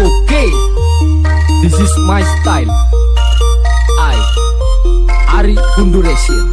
Okay, this is my style. I, Ari Bunduresian,